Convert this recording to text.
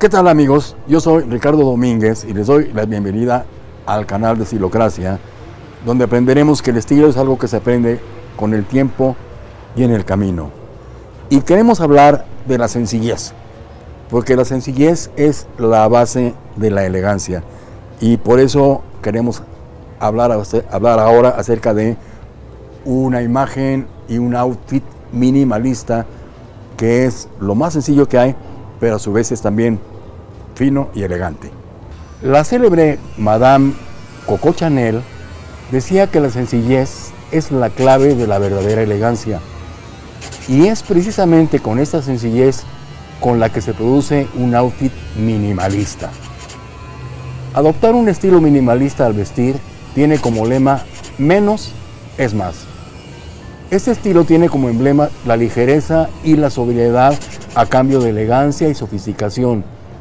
¿Qué tal amigos? Yo soy Ricardo Domínguez y les doy la bienvenida al canal de Estilocracia, donde aprenderemos que el estilo es algo que se aprende con el tiempo y en el camino. Y queremos hablar de la sencillez, porque la sencillez es la base de la elegancia. Y por eso queremos hablar, hablar ahora acerca de una imagen y un outfit minimalista que es lo más sencillo que hay, pero a su vez es también y elegante. La célebre Madame Coco Chanel decía que la sencillez es la clave de la verdadera elegancia. Y es precisamente con esta sencillez con la que se produce un outfit minimalista. Adoptar un estilo minimalista al vestir tiene como lema menos es más. Este estilo tiene como emblema la ligereza y la sobriedad a cambio de elegancia y sofisticación